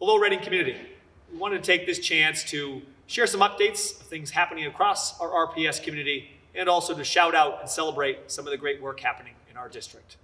Hello, Reading community. We wanted to take this chance to share some updates of things happening across our RPS community and also to shout out and celebrate some of the great work happening in our district.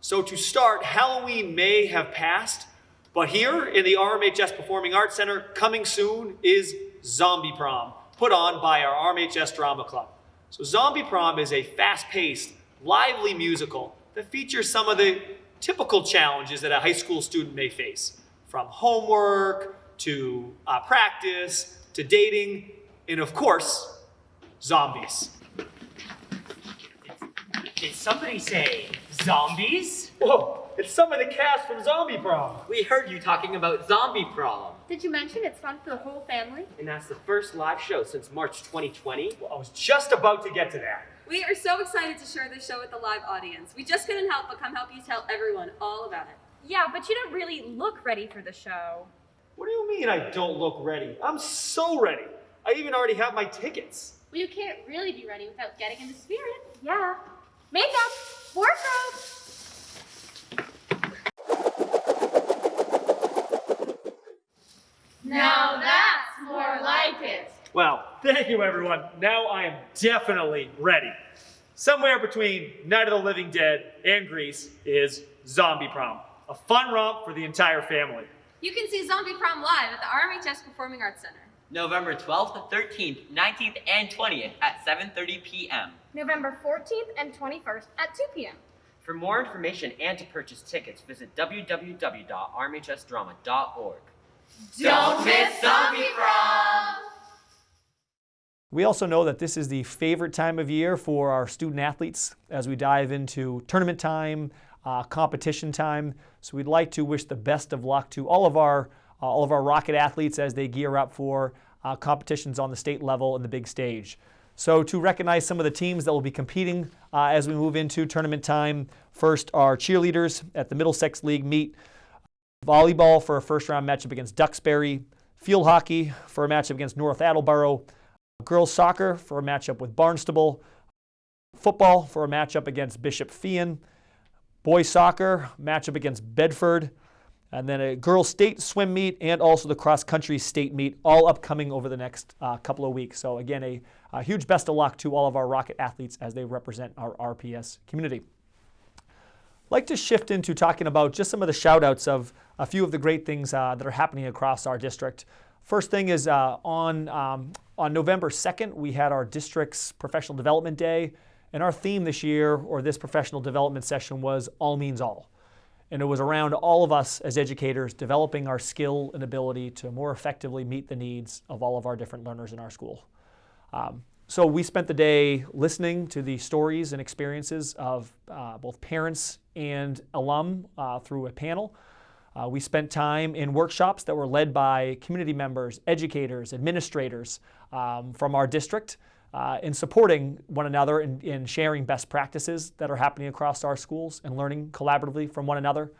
So to start, Halloween may have passed, but here in the RMHS Performing Arts Center, coming soon is Zombie Prom, put on by our RMHS Drama Club. So Zombie Prom is a fast-paced, lively musical that features some of the typical challenges that a high school student may face, from homework to uh, practice to dating, and of course, zombies. Did somebody say zombies? Whoa, it's some of the cast from Zombie Prom. We heard you talking about zombie prom. Did you mention it's fun for the whole family? And that's the first live show since March 2020. Well, I was just about to get to that. We are so excited to share this show with the live audience. We just couldn't help but come help you tell everyone all about it. Yeah, but you don't really look ready for the show. What do you mean I don't look ready? I'm so ready. I even already have my tickets. Well, you can't really be ready without getting in the spirit. Yeah. Makeup, wardrobe. Now that's more like it. Well, thank you everyone. Now I am definitely ready. Somewhere between Night of the Living Dead and Grease is Zombie Prom, a fun romp for the entire family. You can see Zombie Prom live at the RMHS Performing Arts Center. November 12th, 13th, 19th, and 20th at 7.30 p.m. November 14th and 21st at 2 p.m. For more information and to purchase tickets, visit www.rmhsdrama.org. Don't miss Zombie Prom! We also know that this is the favorite time of year for our student athletes as we dive into tournament time, uh, competition time. So we'd like to wish the best of luck to all of our uh, all of our Rocket athletes as they gear up for uh, competitions on the state level and the big stage. So to recognize some of the teams that will be competing uh, as we move into tournament time, first our cheerleaders at the Middlesex League meet volleyball for a first round matchup against Duxbury, field hockey for a matchup against North Attleboro, girls soccer for a matchup with Barnstable, football for a matchup against Bishop Feehan, boys soccer matchup against Bedford, and then a girls state swim meet and also the cross country state meet, all upcoming over the next uh, couple of weeks. So again, a, a huge best of luck to all of our Rocket athletes as they represent our RPS community. I'd like to shift into talking about just some of the shout outs of a few of the great things uh, that are happening across our district. First thing is uh, on, um, on November 2nd, we had our district's professional development day. And our theme this year, or this professional development session, was All Means All. And it was around all of us as educators developing our skill and ability to more effectively meet the needs of all of our different learners in our school. Um, so we spent the day listening to the stories and experiences of uh, both parents and alum uh, through a panel. Uh, we spent time in workshops that were led by community members, educators, administrators um, from our district uh, in supporting one another in, in, sharing best practices that are happening across our schools and learning collaboratively from one another.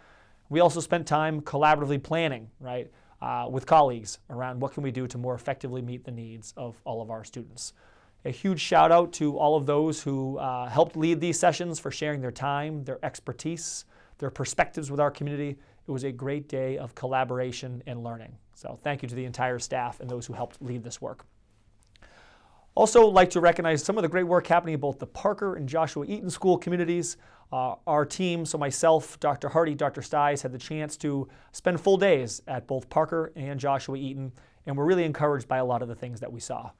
We also spent time collaboratively planning, right, uh, with colleagues around what can we do to more effectively meet the needs of all of our students. A huge shout out to all of those who uh, helped lead these sessions for sharing their time, their expertise, their perspectives with our community. It was a great day of collaboration and learning. So thank you to the entire staff and those who helped lead this work. Also like to recognize some of the great work happening in both the Parker and Joshua Eaton school communities. Uh, our team, so myself, Dr. Hardy, Dr. Sties, had the chance to spend full days at both Parker and Joshua Eaton, and we're really encouraged by a lot of the things that we saw.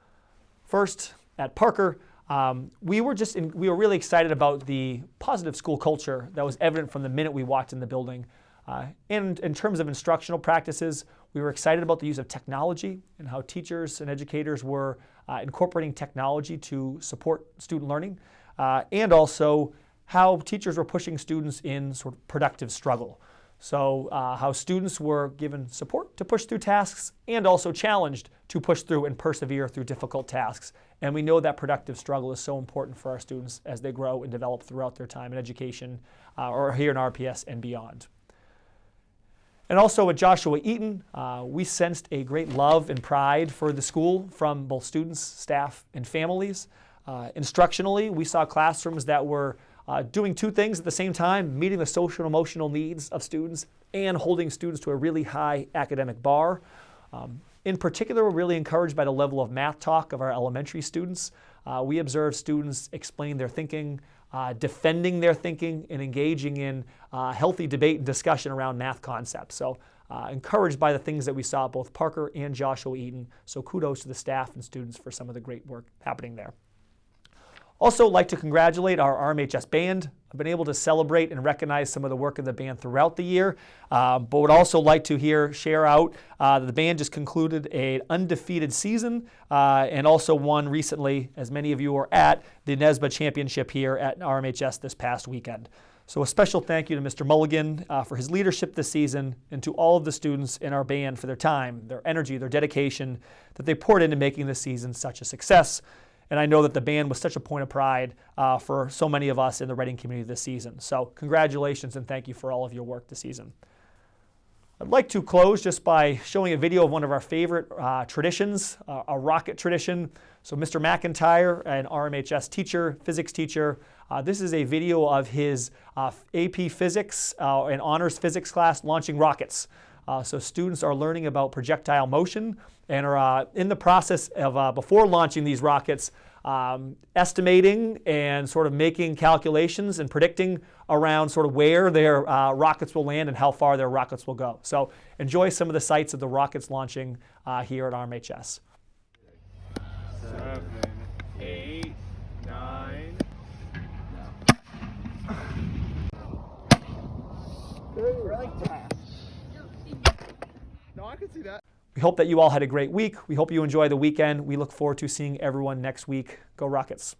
First, at Parker, um, we were just in, we were really excited about the positive school culture that was evident from the minute we walked in the building. Uh, and in terms of instructional practices, we were excited about the use of technology and how teachers and educators were uh, incorporating technology to support student learning, uh, and also how teachers were pushing students in sort of productive struggle. So uh, how students were given support to push through tasks and also challenged to push through and persevere through difficult tasks. And we know that productive struggle is so important for our students as they grow and develop throughout their time in education uh, or here in RPS and beyond. And also at Joshua Eaton, uh, we sensed a great love and pride for the school from both students, staff, and families. Uh, instructionally, we saw classrooms that were uh, doing two things at the same time meeting the social and emotional needs of students and holding students to a really high academic bar. Um, in particular, we're really encouraged by the level of math talk of our elementary students. Uh, we observe students explain their thinking, uh, defending their thinking, and engaging in uh, healthy debate and discussion around math concepts. So, uh, encouraged by the things that we saw both Parker and Joshua Eaton. So, kudos to the staff and students for some of the great work happening there. Also, like to congratulate our RMHS band. I've been able to celebrate and recognize some of the work of the band throughout the year, uh, but would also like to hear share out uh, that the band just concluded an undefeated season uh, and also won recently, as many of you were at, the NESBA Championship here at RMHS this past weekend. So a special thank you to Mr. Mulligan uh, for his leadership this season and to all of the students in our band for their time, their energy, their dedication that they poured into making this season such a success. And I know that the band was such a point of pride uh, for so many of us in the Reading community this season. So, congratulations and thank you for all of your work this season. I'd like to close just by showing a video of one of our favorite uh, traditions, uh, a rocket tradition. So, Mr. McIntyre, an RMHS teacher, physics teacher, uh, this is a video of his uh, AP Physics uh, and Honors Physics class launching rockets. Uh, so students are learning about projectile motion and are uh, in the process of, uh, before launching these rockets, um, estimating and sort of making calculations and predicting around sort of where their uh, rockets will land and how far their rockets will go. So enjoy some of the sights of the rockets launching uh, here at RMHS. seven, eight, nine. Really fast. I can see that. We hope that you all had a great week. We hope you enjoy the weekend. We look forward to seeing everyone next week. Go Rockets.